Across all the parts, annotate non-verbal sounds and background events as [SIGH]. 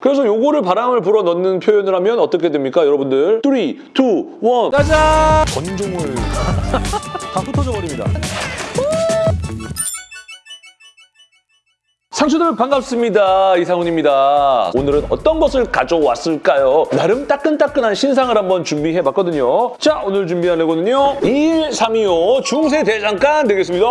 그래서 요거를 바람을 불어 넣는 표현을 하면 어떻게 됩니까, 여러분들? 3, 2, 1, 짜잔! [LAUGHS] 건종을 다 흩어져 버립니다. 상추들 반갑습니다. 이상훈입니다. 오늘은 어떤 것을 가져왔을까요? 나름 따끈따끈한 신상을 한번 준비해봤거든요. 자, 오늘 준비한 레고는요. 1.325 중세대장간 되겠습니다.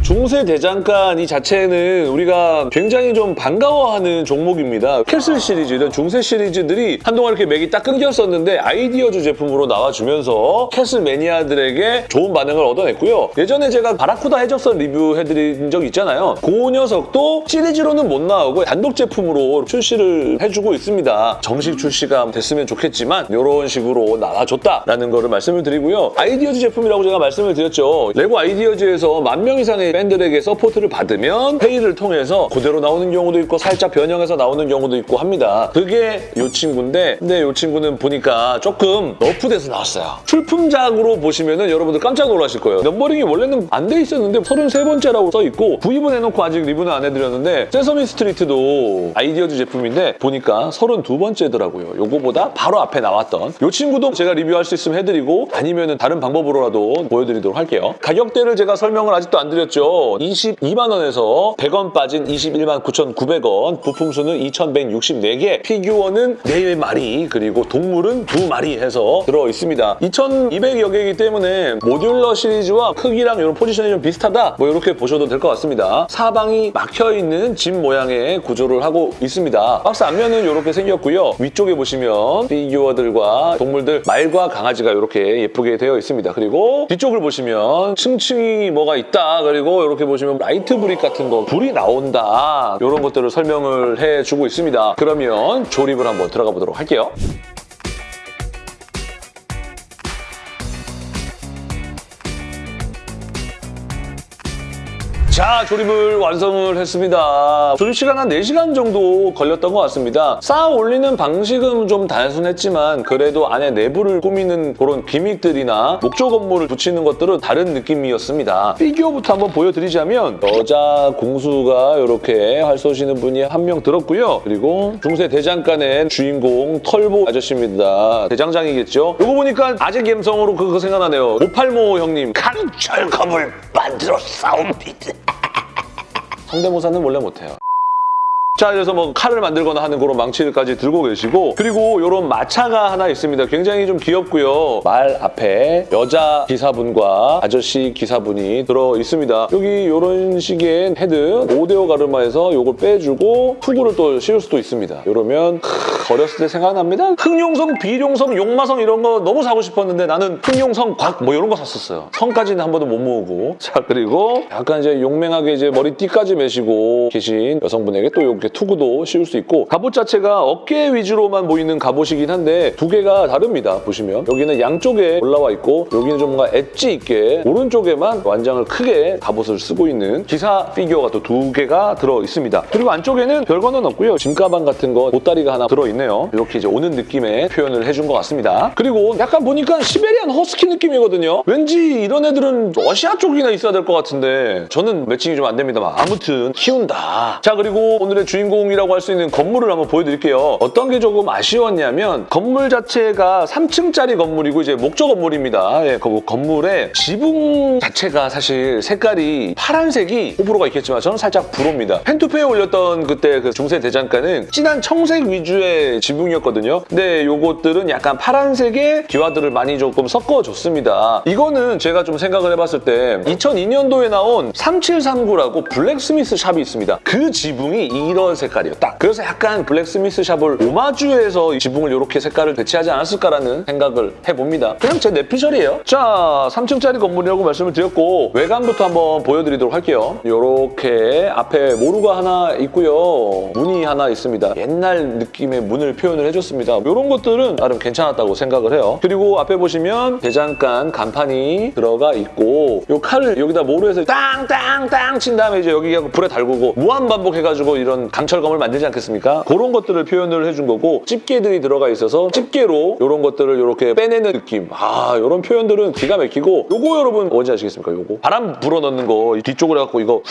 중세대장간 이 자체는 우리가 굉장히 좀 반가워하는 종목입니다. 캐슬 시리즈, 이런 중세 시리즈들이 한동안 이렇게 맥이 딱 끊겼었는데 아이디어즈 제품으로 나와주면서 캐슬 매니아들에게 좋은 반응을 얻어냈고요. 예전에 제가 바라쿠다 해적선 리뷰해드린 적 있잖아요. 그 녀석도 시리즈로는 못 나오고 단독 제품으로 출시를 해주고 있습니다. 정식 출시가 됐으면 좋겠지만 이런 식으로 나와줬다라는 거를 말씀을 드리고요. 아이디어즈 제품이라고 제가 말씀을 드렸죠. 레고 아이디어즈에서 만 명 이상의 팬들에게 서포트를 받으면 회의를 통해서 그대로 나오는 경우도 있고 살짝 변형해서 나오는 경우도 있고 합니다. 그게 이 친구인데 근데 이 친구는 보니까 조금 nerf돼서 나왔어요. 출품작으로 보시면은 여러분들 깜짝 놀라실 거예요. numbering이 원래는 안 돼 있었는데 33번째라고 써 있고 구입은 해놓고 아직 리뷰는 안 해드렸는데 세서미 스트리트도 아이디어즈 제품인데 보니까 32번째더라고요. 요거보다 바로 앞에 나왔던 이 친구도 제가 리뷰할 수 있으면 해드리고 아니면 다른 방법으로라도 보여드리도록 할게요. 가격대를 제가 설명을 아직도 안 드렸죠. 22만 원에서 100원 빠진 21만 9,900원 부품수는 2,164개 피규어는 4마리 그리고 동물은 2마리 해서 들어있습니다. 2,200여 개이기 때문에 modular 시리즈와 크기랑 이런 포지션이 좀 비슷하다 뭐 이렇게 보셔도 될 것 같습니다. 사방이 막혀있는 집 모양의 구조를 하고 있습니다. 박스 앞면은 이렇게 생겼고요. 위쪽에 보시면 피규어들과 동물들 말과 강아지가 이렇게 예쁘게 되어 있습니다. 그리고 뒤쪽을 보시면 층층이 뭐가 있다. 그리고 이렇게 보시면 light brick 같은 거 불이 나온다. 이런 것들을 설명을 해주고 있습니다. 그러면 조립을 한번 들어가 보도록 할게요. 자, 조립을 완성을 했습니다. 조립 시간 한 4시간 정도 걸렸던 것 같습니다. 쌓아 올리는 방식은 좀 단순했지만 그래도 안에 내부를 꾸미는 그런 기믹들이나 목조 건물을 붙이는 것들은 다른 느낌이었습니다. 피규어부터 한번 보여드리자면 여자 공수가 이렇게 활 쏘시는 분이 한 명 들었고요. 그리고 중세 대장간의 주인공 털보 아저씨입니다. 대장장이겠죠? 이거 보니까 아재 감성으로 그거 생각나네요. 오팔모 형님 강철검을 만들어 싸웁니다. 성대모사는 원래 못해요. 자, 그래서 뭐 칼을 만들거나 하는 그런 망치까지 들고 계시고 그리고 이런 마차가 하나 있습니다. 굉장히 좀 귀엽고요. 말 앞에 여자 기사분과 아저씨 기사분이 들어 있습니다. 여기 이런 식의 헤드 5대5 가르마에서 이걸 빼주고 투구를 또 씌울 수도 있습니다. 이러면 크, 어렸을 때 생각납니다. 흑룡성, 비룡성, 용마성 이런 거 너무 사고 싶었는데 나는 흑룡성, 곽 뭐 이런 거 샀었어요. 성까지는 한 번도 못 모으고 자 그리고 약간 이제 용맹하게 이제 머리띠까지 매시고 계신 여성분에게 또 이렇게 투구도 씌울 수 있고 갑옷 자체가 어깨 위주로만 보이는 갑옷이긴 한데 두 개가 다릅니다. 보시면 여기는 양쪽에 올라와 있고 여기는 좀 뭔가 엣지 있게 오른쪽에만 완장을 크게 갑옷을 쓰고 있는 기사 피규어가 또 두 개가 들어 있습니다. 그리고 안쪽에는 별거는 없고요. 짐가방 같은 거 보따리가 하나 들어 있네요. 이렇게 이제 오는 느낌의 표현을 해준 것 같습니다. 그리고 약간 보니까 시베리안 허스키 느낌이거든요. 왠지 이런 애들은 러시아 쪽이나 있어야 될 것 같은데 저는 매칭이 좀 안 됩니다만 아무튼 키운다. 자 그리고 오늘의 주인공이라고 할 수 있는 건물을 한번 보여드릴게요. 어떤 게 조금 아쉬웠냐면 건물 자체가 3층짜리 건물이고 이제 목조 건물입니다. 예, 그 건물의 지붕 자체가 사실 색깔이 파란색이 호불호가 있겠지만 저는 살짝 불호입니다. 펜투페에 올렸던 그때 그 중세 대장간은 진한 청색 위주의 지붕이었거든요. 근데 요것들은 약간 파란색의 기와들을 많이 조금 섞어줬습니다. 이거는 제가 좀 생각을 해봤을 때 2002년도에 나온 3739라고 블랙스미스 샵이 있습니다. 그 지붕이 이런 색깔이었다. 그래서 약간 블랙스미스 샵을 오마주해서 이 지붕을 이렇게 색깔을 배치하지 않았을까라는 생각을 해봅니다. 그냥 제 내피셜이에요. 자, 3층짜리 건물이라고 말씀을 드렸고 외관부터 한번 보여드리도록 할게요. 이렇게 앞에 모루가 하나 있고요. 문이 하나 있습니다. 옛날 느낌의 문을 표현을 해줬습니다. 이런 것들은 나름 괜찮았다고 생각을 해요. 그리고 앞에 보시면 대장간 간판이 들어가 있고 이 칼을 여기다 모루에서 땅땅땅 친 다음에 이제 여기 불에 달구고 무한 반복해가지고 이런 강철검을 만들지 않겠습니까? 그런 것들을 표현을 해준 거고 집게들이 들어가 있어서 집게로 이런 것들을 이렇게 빼내는 느낌 아 이런 표현들은 기가 막히고 요거 여러분 뭔지 아시겠습니까? 요거 바람 불어넣는 거 뒤쪽으로 해갖고 이거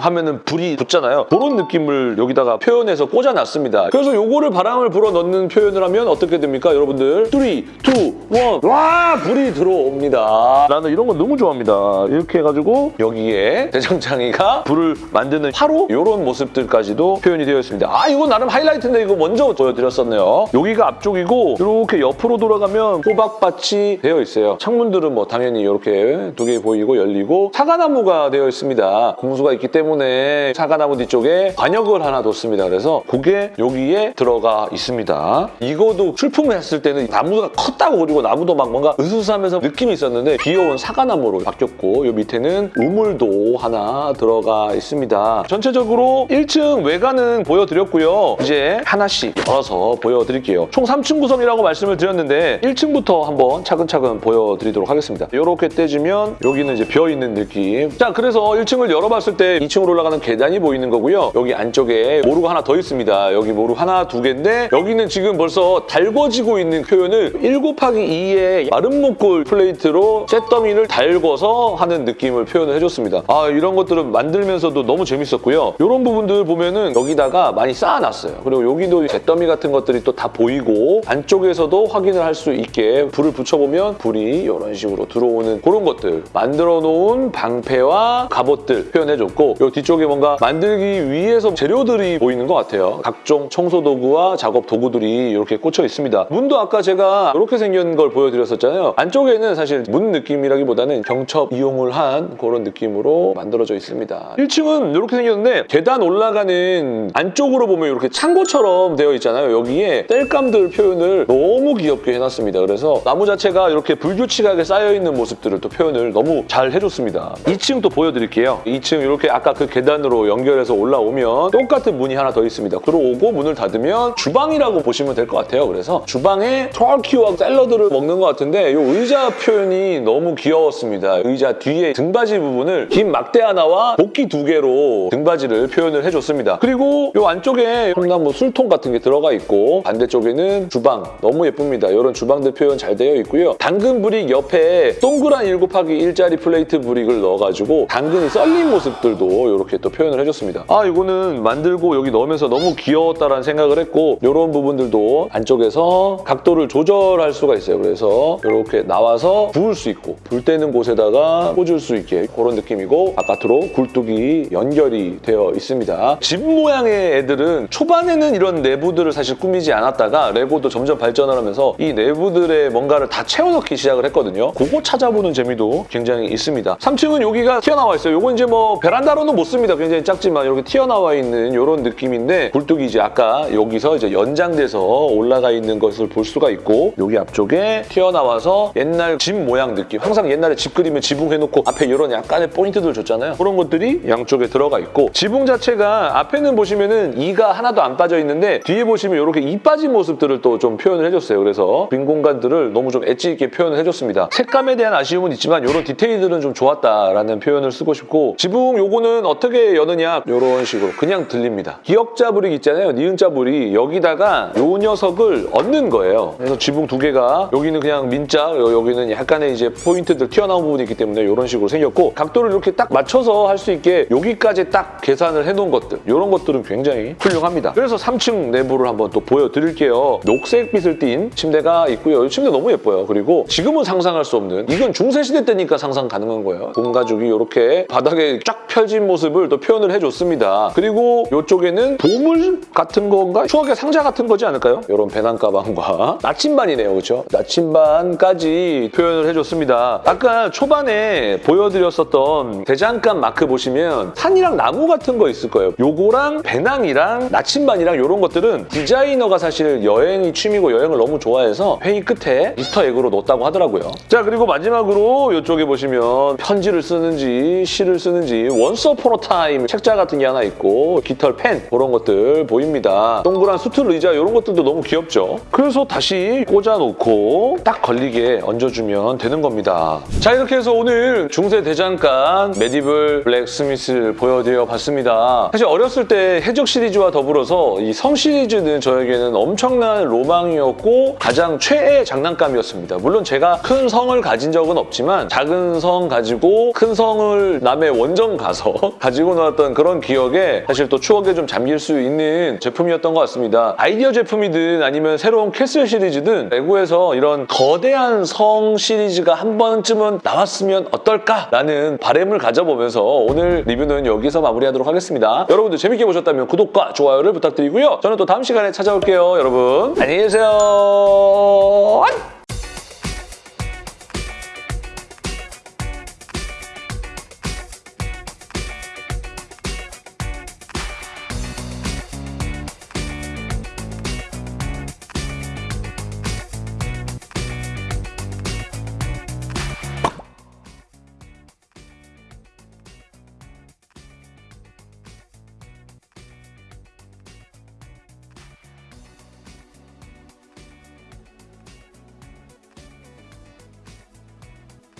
하면은 불이 붙잖아요. 그런 느낌을 여기다가 표현해서 꽂아놨습니다. 그래서 요거를 바람을 불어 넣는 표현을 하면 어떻게 됩니까, 여러분들? 3, 2, 1. 와, 불이 들어옵니다. 나는 이런 거 너무 좋아합니다. 이렇게 해가지고 여기에 대장장이가 불을 만드는 화로 이런 모습들까지도 표현이 되어 있습니다. 아, 이거 나름 하이라이트인데 이거 먼저 보여드렸었네요. 여기가 앞쪽이고 이렇게 옆으로 돌아가면 호박밭이 되어 있어요. 창문들은 뭐 당연히 이렇게 두 개 보이고 열리고 사과나무가 되어 있습니다. 공수가 있기 때문에 사과나무 뒤쪽에 관역을 하나 뒀습니다. 그래서 그게 여기에 들어가 있습니다. 이거도 출품을 했을 때는 나무가 컸다고 그리고 나무도 막 뭔가 으스스하면서 느낌이 있었는데 귀여운 사과나무로 바뀌었고 이 밑에는 우물도 하나 들어가 있습니다. 전체적으로 1층 외관은 보여드렸고요. 이제 하나씩 열어서 보여드릴게요. 총 3층 구성이라고 말씀을 드렸는데 1층부터 한번 차근차근 보여드리도록 하겠습니다. 이렇게 떼주면 여기는 이제 비어있는 느낌. 자, 그래서 1층을 열어봤을 때 2층으로 올라가는 계단이 보이는 거고요. 여기 안쪽에 모루가 하나 더 있습니다. 여기 모루 하나, 두 개인데 여기는 지금 벌써 달궈지고 있는 표현을 1 곱하기 2의 마른 목골 플레이트로 셋더미를 달궈서 하는 느낌을 표현을 해줬습니다. 아, 이런 것들은 만들면서도 너무 재밌었고요. 이런 부분들 보면은 여기다가 많이 쌓아놨어요. 그리고 여기도 잿더미 같은 것들이 또 다 보이고 안쪽에서도 확인을 할 수 있게 불을 붙여보면 불이 이런 식으로 들어오는 그런 것들 만들어 놓은 방패와 갑옷들 표현해줬고 이 뒤쪽에 뭔가 만들기 위해서 재료들이 보이는 것 같아요. 각종 청소 도구와 작업 도구들이 이렇게 꽂혀 있습니다. 문도 아까 제가 이렇게 생긴 걸 보여드렸었잖아요. 안쪽에는 사실 문 느낌이라기보다는 경첩 이용을 한 그런 느낌으로 만들어져 있습니다. 1층은 이렇게 생겼는데 계단 올라가는 안쪽으로 보면 이렇게 창고처럼 되어 있잖아요. 여기에 땔감들 표현을 너무 귀엽게 해놨습니다. 그래서 나무 자체가 이렇게 불규칙하게 쌓여있는 모습들을 또 표현을 너무 잘 해줬습니다. 2층 또 보여드릴게요. 2층 이렇게 아까 그 계단으로 연결해서 올라오면 똑같은 문이 하나 더 있습니다. 들어오고 문을 닫으면 주방이라고 보시면 될 것 같아요. 그래서 주방에 turkey와 샐러드를 먹는 것 같은데 이 의자 표현이 너무 귀여웠습니다. 의자 뒤에 등받이 부분을 긴 막대 하나와 복귀 두 개로 등받이를 표현을 해줬습니다. 그리고 이 안쪽에 통나무 술통 같은 게 들어가 있고 반대쪽에는 주방 너무 예쁩니다. 이런 주방들 표현 잘 되어 있고요. 당근 brick 옆에 동그란 1 곱하기 1짜리 plate brick을 넣어가지고 당근이 썰린 모습들도 이렇게 또 표현을 해줬습니다. 아 이거는 만들고 여기 넣으면서 너무 귀여웠다라는 생각을 했고 이런 부분들도 안쪽에서 각도를 조절할 수가 있어요. 그래서 이렇게 나와서 부을 수 있고 불 때는 곳에다가 꽂을 수 있게 그런 느낌이고 바깥으로 굴뚝이 연결이 되어 있습니다. 집 모양의 애들은 초반에는 이런 내부들을 사실 꾸미지 않았다가 레고도 점점 발전을 하면서 이 내부들의 뭔가를 다 채워넣기 시작을 했거든요. 그거 찾아보는 재미도 굉장히 있습니다. 3층은 여기가 튀어나와 있어요. 이건 이제 뭐 베란다 로는 못 씁니다. 굉장히 작지만 이렇게 튀어나와 있는 이런 느낌인데 굴뚝이 이제 아까 여기서 이제 연장돼서 올라가 있는 것을 볼 수가 있고 여기 앞쪽에 튀어나와서 옛날 집 모양 느낌. 항상 옛날에 집 그리면 지붕 해놓고 앞에 이런 약간의 포인트들 줬잖아요. 그런 것들이 양쪽에 들어가 있고 지붕 자체가 앞에는 보시면은 이가 하나도 안 빠져 있는데 뒤에 보시면 이렇게 이 빠진 모습들을 또 좀 표현을 해줬어요. 그래서 빈 공간들을 너무 좀 엣지 있게 표현을 해줬습니다. 색감에 대한 아쉬움은 있지만 이런 디테일들은 좀 좋았다라는 표현을 쓰고 싶고 지붕 요거 는 어떻게 여느냐 이런 식으로 그냥 들립니다. 기역자 brick 있잖아요. 니은자 brick 여기다가 요 녀석을 얹는 거예요. 그래서 지붕 두 개가 여기는 그냥 민자 여기는 약간의 이제 포인트들 튀어나온 부분이 있기 때문에 이런 식으로 생겼고 각도를 이렇게 딱 맞춰서 할 수 있게 여기까지 딱 계산을 해놓은 것들 이런 것들은 굉장히 훌륭합니다. 그래서 3층 내부를 한번 또 보여드릴게요. 녹색 빛을 띤 침대가 있고요. 이 침대 너무 예뻐요. 그리고 지금은 상상할 수 없는 이건 중세시대 때니까 상상 가능한 거예요. 온 가족이 이렇게 바닥에 쫙 펼진 모습을 또 표현을 해줬습니다. 그리고 이쪽에는 보물 같은 건가? 추억의 상자 같은 거지 않을까요? 이런 배낭 가방과 [LAUGHS] 나침반이네요. 그렇죠? 나침반까지 표현을 해줬습니다. 아까 초반에 보여드렸었던 대장간 마크 보시면 산이랑 나무 같은 거 있을 거예요. 요거랑 배낭이랑 나침반이랑 이런 것들은 디자이너가 사실 여행이 취미고 여행을 너무 좋아해서 회의 끝에 Easter egg로 넣었다고 하더라고요. 자 그리고 마지막으로 이쪽에 보시면 편지를 쓰는지 시를 쓰는지 Once upon a time 책자 같은 게 하나 있고 깃털 펜 그런 것들 보입니다. 동그란 스툴 의자 이런 것들도 너무 귀엽죠. 그래서 다시 꽂아놓고 딱 걸리게 얹어주면 되는 겁니다. 자 이렇게 해서 오늘 중세 대장간 Medieval Blacksmith를 보여드려 봤습니다. 사실 어렸을 때 해적 시리즈와 더불어서 이 성 시리즈는 저에게는 엄청난 로망이었고 가장 최애 장난감이었습니다. 물론 제가 큰 성을 가진 적은 없지만 작은 성 가지고 큰 성을 남의 원정 가서 하면서 [LAUGHS] 가지고 나왔던 그런 기억에 사실 또 추억에 좀 잠길 수 있는 제품이었던 것 같습니다. 아이디어 제품이든 아니면 새로운 castle 시리즈든 레고에서 이런 거대한 성 시리즈가 한 번쯤은 나왔으면 어떨까라는 바램을 가져보면서 오늘 리뷰는 여기서 마무리하도록 하겠습니다. 여러분들 재밌게 보셨다면 구독과 좋아요를 부탁드리고요. 저는 또 다음 시간에 찾아올게요, 여러분. 안녕히 계세요.